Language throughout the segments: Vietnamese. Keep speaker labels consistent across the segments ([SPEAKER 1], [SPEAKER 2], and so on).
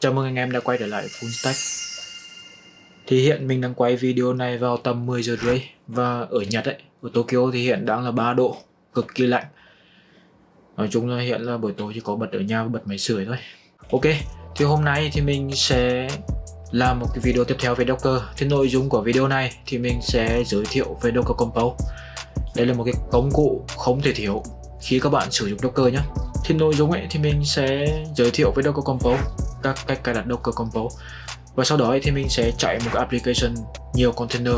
[SPEAKER 1] Chào mừng anh em đã quay trở lại Full Stack. Thì hiện mình đang quay video này vào tầm 10 giờ rưỡi. Và ở Nhật ấy, ở Tokyo thì hiện đang là 3 độ Cực kỳ lạnh. Nói chung là hiện là buổi tối chỉ có bật ở nhà và bật máy sưởi thôi. Ok, thì hôm nay thì mình sẽ làm một cái video tiếp theo về Docker. Thì nội dung của video này thì mình sẽ giới thiệu về Docker Compose. Đây là một cái công cụ không thể thiếu khi các bạn sử dụng Docker nhé thì nội dung ấy thì mình sẽ giới thiệu với Docker Compose các cách cài đặt Docker Compose. Và sau đó thì mình sẽ chạy một cái application nhiều container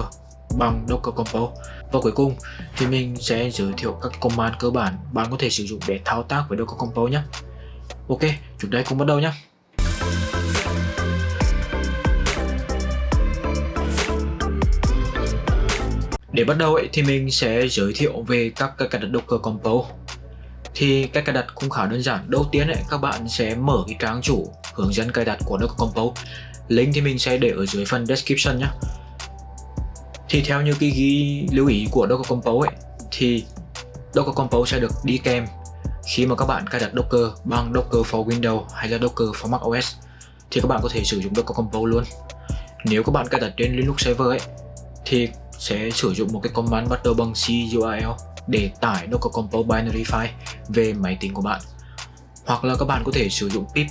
[SPEAKER 1] bằng Docker Compose. Và cuối cùng thì mình sẽ giới thiệu các command cơ bản bạn có thể sử dụng để thao tác với Docker Compose nhé. Ok, chúng ta cùng bắt đầu nhé. Để bắt đầu ấy, thì mình sẽ giới thiệu về các cái cài đặt Docker Compose thì cách cài đặt cũng khá đơn giản. Đầu tiên ấy, các bạn sẽ mở cái trang chủ hướng dẫn cài đặt của Docker Compose link thì mình sẽ để ở dưới phần description nhé thì theo như cái ghi lưu ý của Docker Compose ấy, thì Docker Compose sẽ được đi kèm khi mà các bạn cài đặt Docker bằng Docker for Windows hay là Docker for Mac OS thì các bạn có thể sử dụng Docker Compose luôn. Nếu các bạn cài đặt trên Linux server ấy thì sẽ sử dụng một cái command bắt đầu bằng curl để tải Docker Compose binary file về máy tính của bạn. Hoặc là các bạn có thể sử dụng pip.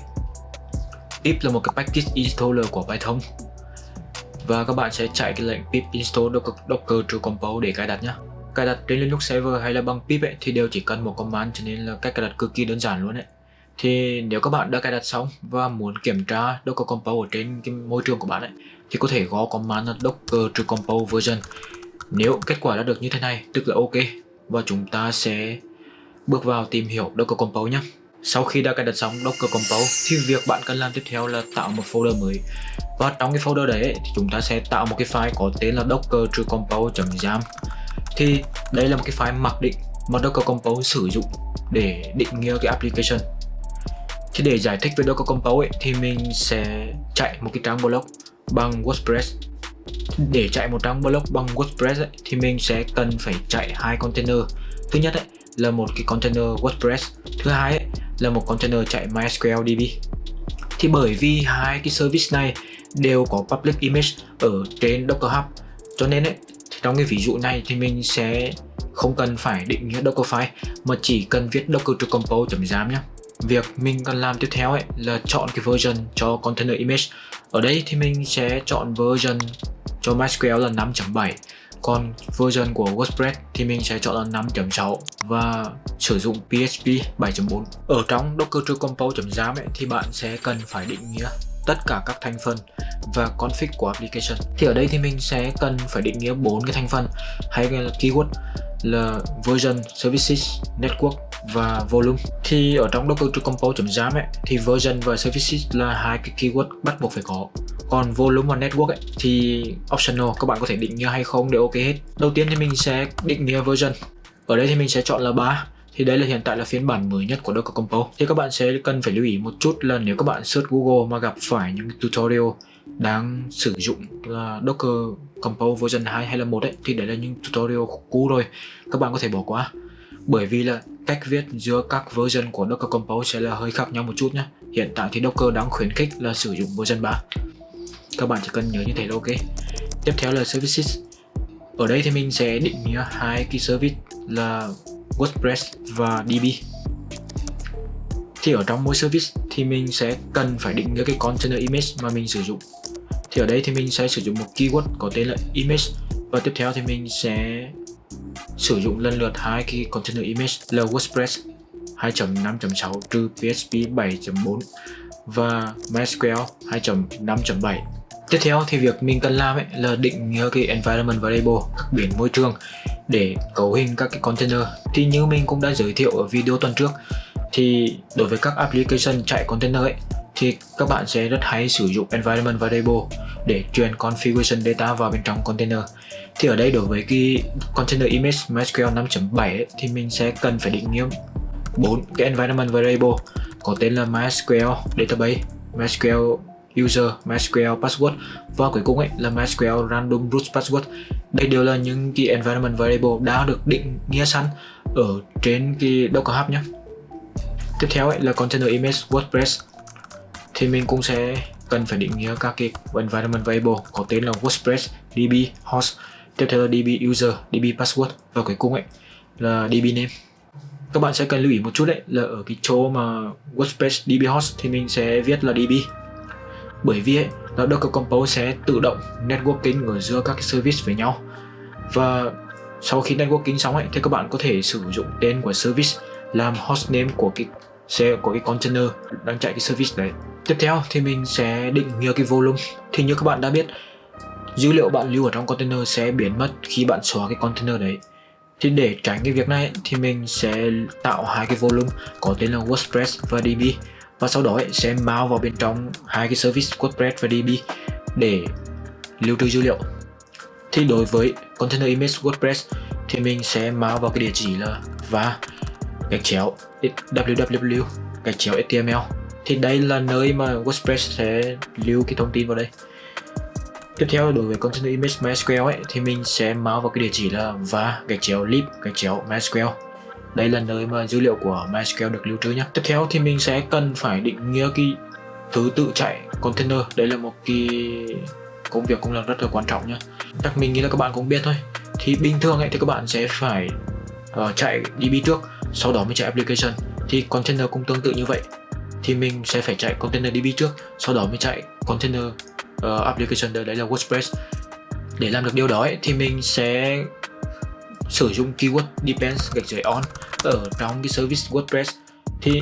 [SPEAKER 1] Pip là một cái package installer của Python. Và các bạn sẽ chạy cái lệnh pip install docker, docker true compose để cài đặt nhé cài đặt trên Linux server hay là bằng pip ấy, thì đều chỉ cần một command cho nên là cách cài đặt cực kỳ đơn giản luôn đấy thì nếu các bạn đã cài đặt xong và muốn kiểm tra Docker Compose ở trên cái môi trường của bạn ấy thì có thể gõ command là docker true compose version. Nếu kết quả đã được như thế này tức là ok và chúng ta sẽ bước vào tìm hiểu Docker Compose nhé. Sau khi đã cài đặt xong Docker Compose thì việc bạn cần làm tiếp theo là tạo một folder mới. Và trong cái folder đấy thì chúng ta sẽ tạo một cái file có tên là docker true compose.jam thì đây là một cái file mặc định mà Docker Compose sử dụng để định nghĩa cái application. Thì để giải thích về Docker Compose ấy, thì mình sẽ chạy một cái trang blog bằng WordPress để chạy một trang blog bằng WordPress ấy, thì mình sẽ cần phải chạy hai container. Thứ nhất ấy, là một cái container WordPress. Thứ hai ấy, là một container chạy MySQL DB. Thì bởi vì hai cái service này đều có public image ở trên Docker Hub cho nên ấy, trong cái ví dụ này thì mình sẽ không cần phải định nghĩa Dockerfile mà chỉ cần viết docker to compose.jam nhé việc mình cần làm tiếp theo ấy là chọn cái version cho container image. Ở đây thì mình sẽ chọn version cho MySQL là 5.7 còn version của WordPress thì mình sẽ chọn là 5.6 và sử dụng PHP 7.4 ở trong Docker True Compose.jam thì bạn sẽ cần phải định nghĩa tất cả các thành phần và config của application. Thì ở đây thì mình sẽ cần phải định nghĩa bốn cái thành phần. Hay là keyword là version, services, network và volume. Thì ở trong Docker Compose.jam ấy thì version và services là hai cái keyword bắt buộc phải có. Còn volume và network ấy, thì optional các bạn có thể định nghĩa hay không để ok hết. Đầu tiên thì mình sẽ định nghĩa version. Ở đây thì mình sẽ chọn là 3 thì đây là hiện tại là phiên bản mới nhất của Docker Compose. Thì các bạn sẽ cần phải lưu ý một chút là nếu các bạn search Google mà gặp phải những tutorial đang sử dụng là Docker Compose version 2 hay là 1 ấy, thì đấy là những tutorial cũ rồi các bạn có thể bỏ qua. Bởi vì là cách viết giữa các version của Docker Compose sẽ là hơi khác nhau một chút nhé hiện tại thì Docker đang khuyến khích là sử dụng version 3 các bạn chỉ cần nhớ như thế là ok. Tiếp theo là services. Ở đây thì mình sẽ định nghĩa hai cái service là WordPress và DB. Thì ở trong mỗi service thì mình sẽ cần phải định nghĩa cái container image mà mình sử dụng. Thì ở đây thì mình sẽ sử dụng một keyword có tên là image. Và tiếp theo thì mình sẽ sử dụng lần lượt hai cái container image là WordPress 2.5.6 trừ PHP 7.4 và MySQL 2.5.7 Tiếp theo thì việc mình cần làm ấy là định nghĩa cái environment variable, các biến môi trường để cấu hình các cái container. Thì như mình cũng đã giới thiệu ở video tuần trước thì đối với các application chạy container ấy thì các bạn sẽ rất hay sử dụng environment variable để truyền configuration data vào bên trong container. Thì ở đây đối với cái container image MySQL 5.7 thì mình sẽ cần phải định nghĩa bốn cái environment variable có tên là MySQL database, MySQL user, MySQL password và cuối cùng ấy là MySQL random root password. Đây đều là những cái environment variable đã được định nghĩa sẵn ở trên cái Docker Hub nhé. Tiếp theo ấy là container image WordPress thì mình cũng sẽ cần phải định nghĩa các cái environment variable có tên là WordPress, DB, host, tiếp theo là DB user, DB password và cuối cùng ấy là DB name. Các bạn sẽ cần lưu ý một chút đấy là ở cái chỗ mà WordPress DB host thì mình sẽ viết là DB. Bởi vì ấy, là Docker Compose sẽ tự động networking ở giữa các cái service với nhau. Và sau khi networking xong ấy thì các bạn có thể sử dụng tên của service làm hostname của cái xe của cái container đang chạy cái service đấy. Tiếp theo thì mình sẽ định nghĩa cái volume. Thì như các bạn đã biết dữ liệu bạn lưu ở trong container sẽ biến mất khi bạn xóa cái container đấy. Thì để tránh cái việc này thì mình sẽ tạo hai cái volume có tên là WordPress và DB và sau đó sẽ mount vào bên trong hai cái service WordPress và DB để lưu trữ dữ liệu. Thì đối với container image WordPress thì mình sẽ mount vào cái địa chỉ là và gạch chéo www gạch chéo html thì đây là nơi mà WordPress sẽ lưu cái thông tin vào đây. Tiếp theo, đối với container image MySQL ấy, thì mình sẽ mount vào cái địa chỉ là và gạch chéo lib gạch chéo MySQL đây là nơi mà dữ liệu của MySQL được lưu trữ nhé. Tiếp theo thì mình sẽ cần phải định nghĩa cái thứ tự chạy container. Đây là một cái công việc cũng là rất là quan trọng nhé. Chắc mình nghĩ là các bạn cũng biết thôi. Thì bình thường ấy thì các bạn sẽ phải uh, chạy DB trước sau đó mới chạy application. Thì container cũng tương tự như vậy. Thì mình sẽ phải chạy container DB trước sau đó mới chạy container uh, application. Đấy là WordPress. Để làm được điều đó ấy, thì mình sẽ sử dụng keyword depends gạch dưới on ở trong cái service WordPress thì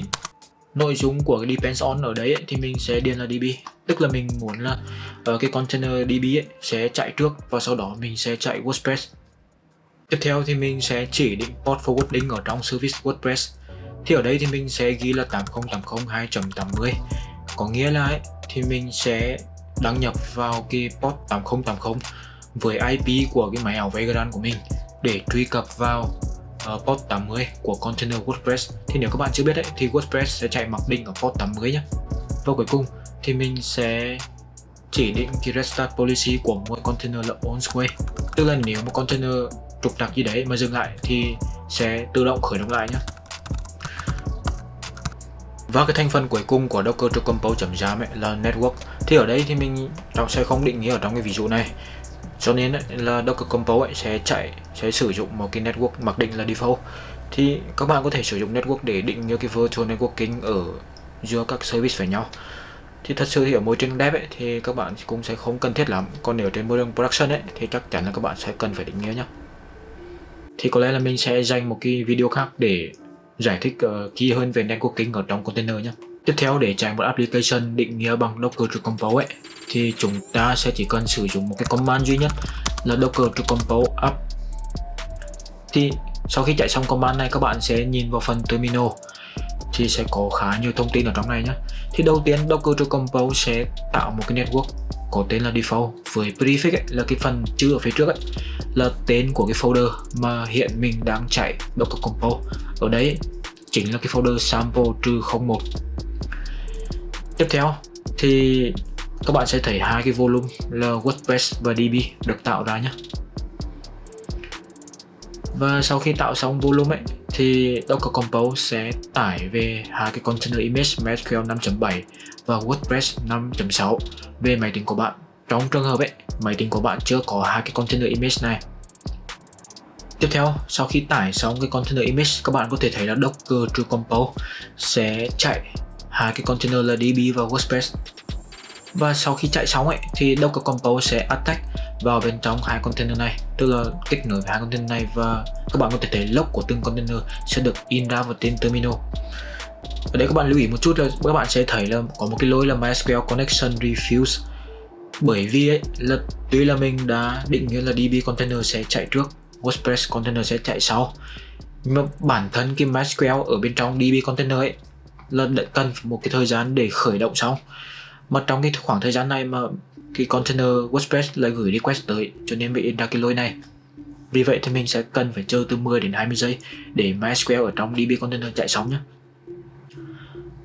[SPEAKER 1] nội dung của cái depends on ở đấy ấy, thì mình sẽ điền là DB. Tức là mình muốn là ở cái container DB ấy, sẽ chạy trước và sau đó mình sẽ chạy WordPress. Tiếp theo thì mình sẽ chỉ định port forwarding ở trong service WordPress. Thì ở đây thì mình sẽ ghi là 8080 2.80 có nghĩa là ấy, thì mình sẽ đăng nhập vào cái port 8080 với IP của cái máy ảo Vagrant của mình để truy cập vào uh, port 80 của container WordPress. Thì nếu các bạn chưa biết đấy thì WordPress sẽ chạy mặc định ở port 80 nhé và cuối cùng thì mình sẽ chỉ định cái restart policy của mỗi container là on way tức là nếu một container trục trặc gì đấy mà dừng lại thì sẽ tự động khởi động lại nhé và cái thành phần cuối cùng của Docker to Compose.jam là network. Thì ở đây thì mình sẽ không định nghĩa ở trong cái ví dụ này cho nên ấy, là Docker Compose sẽ chạy sẽ sử dụng một cái network mặc định là default. Thì các bạn có thể sử dụng network để định nghĩa cái virtual networking ở giữa các service với nhau. Thì thật sự thì ở môi trường dev ấy, thì các bạn cũng sẽ không cần thiết lắm. Còn nếu trên môi trường production ấy, thì chắc chắn là các bạn sẽ cần phải định nghĩa nhé thì có lẽ là mình sẽ dành một cái video khác để giải thích uh, kỹ hơn về networking ở trong container nhé tiếp theo để chạy một application định nghĩa bằng Docker to Compose ấy, thì chúng ta sẽ chỉ cần sử dụng một cái command duy nhất là Docker to Compose up thì sau khi chạy xong command này các bạn sẽ nhìn vào phần terminal thì sẽ có khá nhiều thông tin ở trong này nhé. Thì đầu tiên Docker to Compose sẽ tạo một cái network có tên là default với prefix ấy, là cái phần chữ ở phía trước ấy, là tên của cái folder mà hiện mình đang chạy Docker Compose. Ở đấy chính là cái folder sample trừ 01 tiếp theo thì các bạn sẽ thấy hai cái volume là WordPress và DB được tạo ra nhé và sau khi tạo xong volume ấy thì Docker Compose sẽ tải về hai cái container image MySQL 5.7 và WordPress 5.6 về máy tính của bạn. Trong trường hợp ấy, máy tính của bạn chưa có hai cái container image này. Tiếp theo, sau khi tải xong cái container image, các bạn có thể thấy là Docker True Compose sẽ chạy hai cái container là DB và WordPress. Và sau khi chạy xong ấy, thì Docker Compose sẽ attack vào bên trong hai container này. Tức là kết nối với hai container này và các bạn có thể thấy log của từng container sẽ được in ra vào trên terminal. Ở đây các bạn lưu ý một chút là các bạn sẽ thấy là có một cái lỗi là MySQL connection refuse. Bởi vì ấy là tuy là mình đã định nghĩa là DB container sẽ chạy trước WordPress container sẽ chạy sau. Nhưng mà bản thân cái MySQL ở bên trong DB container ấy là cần một cái thời gian để khởi động xong mà trong cái khoảng thời gian này mà cái container WordPress lại gửi request tới cho nên bị ra cái lỗi này. Vì vậy thì mình sẽ cần phải chờ từ 10 đến 20 giây để MySQL ở trong DB container chạy xong nhé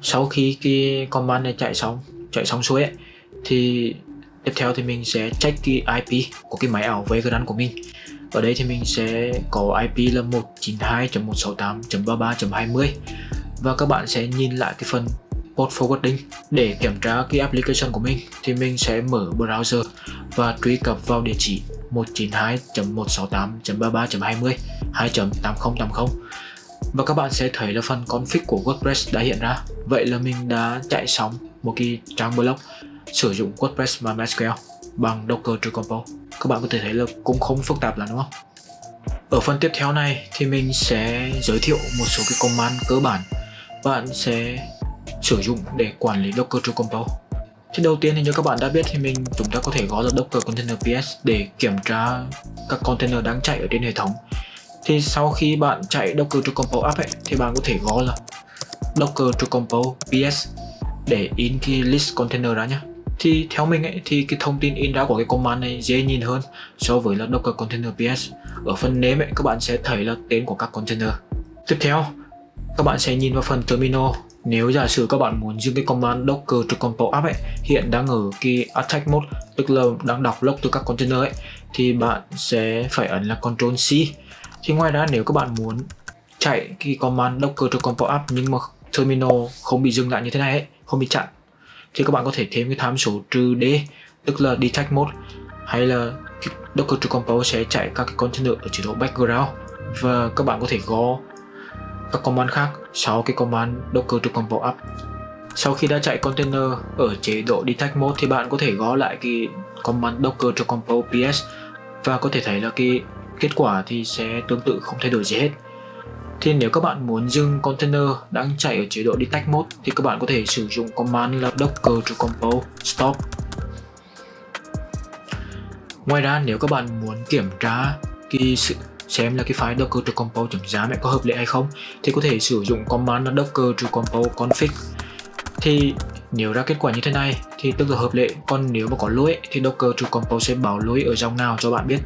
[SPEAKER 1] sau khi cái command này chạy xong chạy xong xuôi ấy, thì tiếp theo thì mình sẽ check cái IP của cái máy ảo Vagrant của mình. Ở đây thì mình sẽ có IP là 192.168.33.20 và các bạn sẽ nhìn lại cái phần port forwarding. Để kiểm tra cái application của mình, thì mình sẽ mở browser và truy cập vào địa chỉ 192.168.33.20 2.8080 và các bạn sẽ thấy là phần config của WordPress đã hiện ra. Vậy là mình đã chạy xong một cái trang blog sử dụng WordPress MySQL bằng Docker True Compose. Các bạn có thể thấy là cũng không phức tạp lắm, đúng không? Ở phần tiếp theo này thì mình sẽ giới thiệu một số cái command cơ bản bạn sẽ sử dụng để quản lý Docker True Compose thì đầu tiên thì như các bạn đã biết thì mình chúng ta có thể gõ ra Docker Container PS để kiểm tra các container đang chạy ở trên hệ thống. Thì sau khi bạn chạy Docker True Compose app ấy, thì bạn có thể gõ là Docker True Compose PS để in cái list container ra nhé thì theo mình ấy thì cái thông tin in ra của cái command này dễ nhìn hơn so với là Docker Container PS ở phần name ấy các bạn sẽ thấy là tên của các container. Tiếp theo các bạn sẽ nhìn vào phần terminal. Nếu giả sử các bạn muốn dùng cái command docker to compile app ấy hiện đang ở cái attack mode tức là đang đọc log từ các container ấy thì bạn sẽ phải ấn là control C. Thì ngoài ra nếu các bạn muốn chạy cái command docker to compile app nhưng mà terminal không bị dừng lại như thế này ấy, không bị chặn thì các bạn có thể thêm cái tham số trừ D tức là detect mode hay là docker to compile sẽ chạy các cái container ở chế độ background. Và các bạn có thể gõ các command khác sau cái command docker to compose up. Sau khi đã chạy container ở chế độ detect mode thì bạn có thể gõ lại cái command docker to compose ps và có thể thấy là cái kết quả thì sẽ tương tự không thay đổi gì hết. Thì nếu các bạn muốn dừng container đang chạy ở chế độ detect mode thì các bạn có thể sử dụng command là docker to compose stop. Ngoài ra, nếu các bạn muốn kiểm tra cái sự xem là cái file docker to compose.zam có hợp lệ hay không, thì có thể sử dụng command là docker to compose config. Thì nếu ra kết quả như thế này, thì tức là hợp lệ. Còn nếu mà có lỗi, thì docker to compose sẽ báo lỗi ở dòng nào cho bạn biết.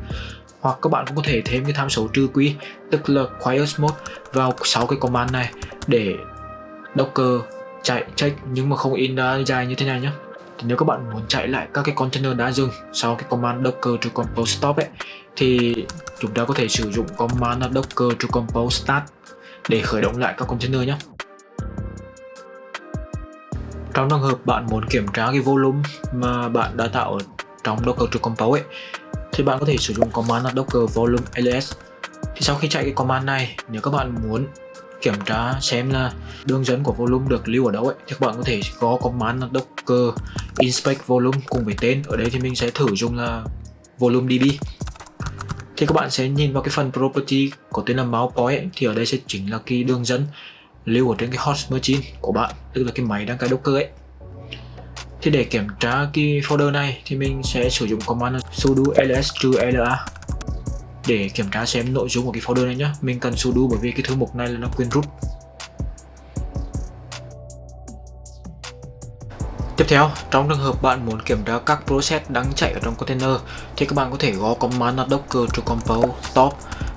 [SPEAKER 1] Hoặc các bạn cũng có thể thêm cái tham số trừ quy, tức là quiet mode, vào sáu cái command này để docker chạy check nhưng mà không in ra dài như thế này nhé thì nếu các bạn muốn chạy lại các cái container đã dừng sau cái command docker to compose stop ấy thì chúng ta có thể sử dụng command docker to compose start để khởi động lại các container nhé. Trong trường hợp bạn muốn kiểm tra cái volume mà bạn đã tạo ở trong docker to compose ấy, thì bạn có thể sử dụng command docker volume ls thì sau khi chạy cái command này nếu các bạn muốn kiểm tra xem là đường dẫn của volume được lưu ở đâu ấy. Thì các bạn có thể có command là docker inspect volume cùng với tên. Ở đây thì mình sẽ thử dùng là volume db thì các bạn sẽ nhìn vào cái phần property có tên là máu point ấy, thì ở đây sẽ chính là cái đường dẫn lưu ở trên cái host machine của bạn tức là cái máy đang cài docker ấy. Thì để kiểm tra cái folder này thì mình sẽ sử dụng command sudo ls la để kiểm tra xem nội dung của cái folder này nhé mình cần sudo bởi vì cái thư mục này là nó quên rút. Tiếp theo, trong trường hợp bạn muốn kiểm tra các process đang chạy ở trong container thì các bạn có thể gõ command docker to compose stop.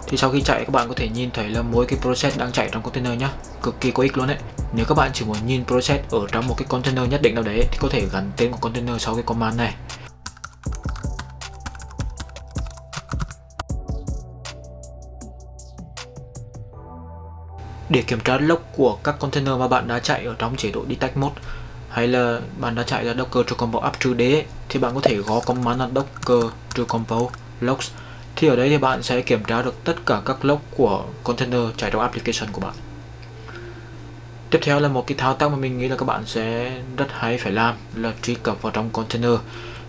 [SPEAKER 1] Thì sau khi chạy các bạn có thể nhìn thấy là mỗi cái process đang chạy trong container nhé cực kỳ có ích luôn đấy nếu các bạn chỉ muốn nhìn process ở trong một cái container nhất định nào đấy thì có thể gắn tên của container sau cái command này. Để kiểm tra lốc của các container mà bạn đã chạy ở trong chế độ detect mode, hay là bạn đã chạy ra docker to compose up to đế thì bạn có thể gõ command là docker to compose logs. Thì ở đây thì bạn sẽ kiểm tra được tất cả các log của container chạy trong application của bạn. Tiếp theo là một cái thao tác mà mình nghĩ là các bạn sẽ rất hay phải làm là truy cập vào trong container.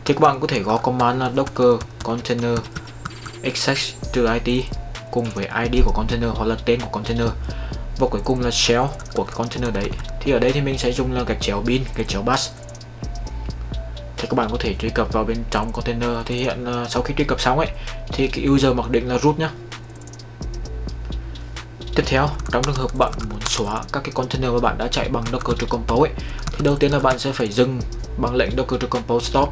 [SPEAKER 1] Thì các bạn có thể gõ command là docker container access to it cùng với id của container hoặc là tên của container và cuối cùng là shell của cái container đấy. Thì ở đây thì mình sẽ dùng là gạch chéo bin gạch chéo bus. Thì các bạn có thể truy cập vào bên trong container. Thì hiện là sau khi truy cập xong ấy thì cái user mặc định là root nhá. Tiếp theo trong trường hợp bạn muốn xóa các cái container mà bạn đã chạy bằng docker to compose ấy, thì đầu tiên là bạn sẽ phải dừng bằng lệnh docker to compose stop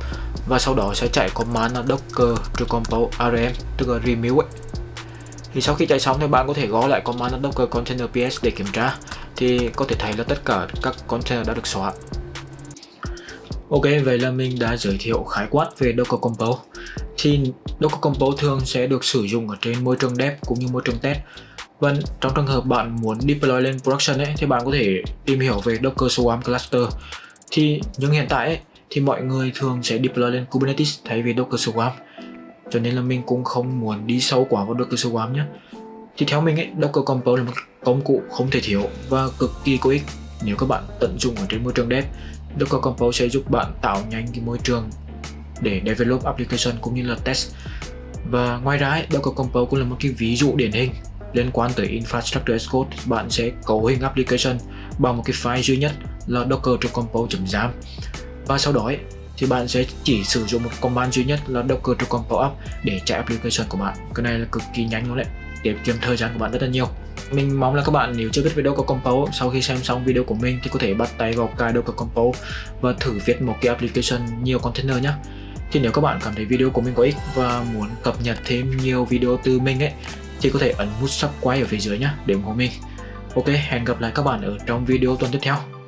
[SPEAKER 1] và sau đó sẽ chạy command là docker to compose rm tức là remove ấy thì sau khi chạy xong thì bạn có thể gõ lại command docker container ps để kiểm tra thì có thể thấy là tất cả các container đã được xóa Ok, vậy là mình đã giới thiệu khái quát về Docker Compose. Thì Docker Compose thường sẽ được sử dụng ở trên môi trường dev cũng như môi trường test. Vâng, trong trường hợp bạn muốn deploy lên production ấy, thì bạn có thể tìm hiểu về Docker Swarm Cluster. Thì nhưng hiện tại ấy, thì mọi người thường sẽ deploy lên Kubernetes thay vì Docker Swarm. Cho nên là mình cũng không muốn đi sâu quá vào Docker Swarm nhé. Thì theo mình ấy, Docker Compose là một công cụ không thể thiếu và cực kỳ có ích nếu các bạn tận dụng ở trên môi trường dev. Docker Compose sẽ giúp bạn tạo nhanh cái môi trường để develop application cũng như là test. Và ngoài ra, ấy, Docker Compose cũng là một cái ví dụ điển hình liên quan tới infrastructure as code bạn sẽ cấu hình application bằng một cái file duy nhất là docker.compose.jam và sau đó ấy, thì bạn sẽ chỉ sử dụng một command duy nhất là docker.compose up để chạy application của bạn. Cái này là cực kỳ nhanh luôn đấy tiết kiệm thời gian của bạn rất là nhiều. Mình mong là các bạn nếu chưa biết về Docker Compose sau khi xem xong video của mình thì có thể bắt tay vào cài Docker Compose và thử viết một cái application nhiều container nhé thì nếu các bạn cảm thấy video của mình có ích và muốn cập nhật thêm nhiều video từ mình ấy thì có thể ấn nút subscribe ở phía dưới nhé để ủng hộ mình. Ok, hẹn gặp lại các bạn ở trong video tuần tiếp theo.